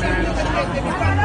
Grazie.